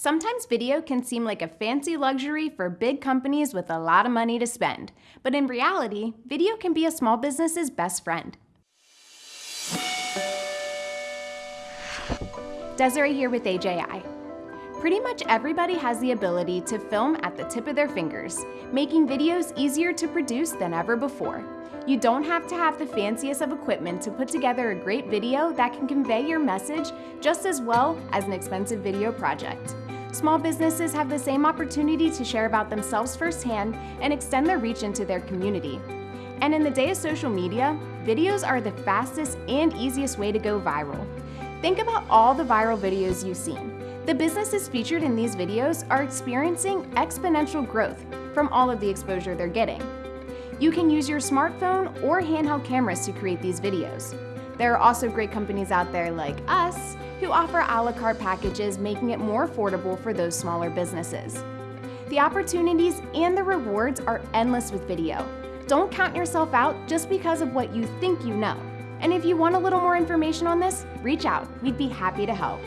Sometimes video can seem like a fancy luxury for big companies with a lot of money to spend. But in reality, video can be a small business's best friend. Desiree here with AJI. Pretty much everybody has the ability to film at the tip of their fingers, making videos easier to produce than ever before. You don't have to have the fanciest of equipment to put together a great video that can convey your message just as well as an expensive video project. Small businesses have the same opportunity to share about themselves firsthand and extend their reach into their community. And in the day of social media, videos are the fastest and easiest way to go viral. Think about all the viral videos you've seen. The businesses featured in these videos are experiencing exponential growth from all of the exposure they're getting. You can use your smartphone or handheld cameras to create these videos. There are also great companies out there like us who offer a la carte packages, making it more affordable for those smaller businesses. The opportunities and the rewards are endless with video. Don't count yourself out just because of what you think you know. And if you want a little more information on this, reach out. We'd be happy to help.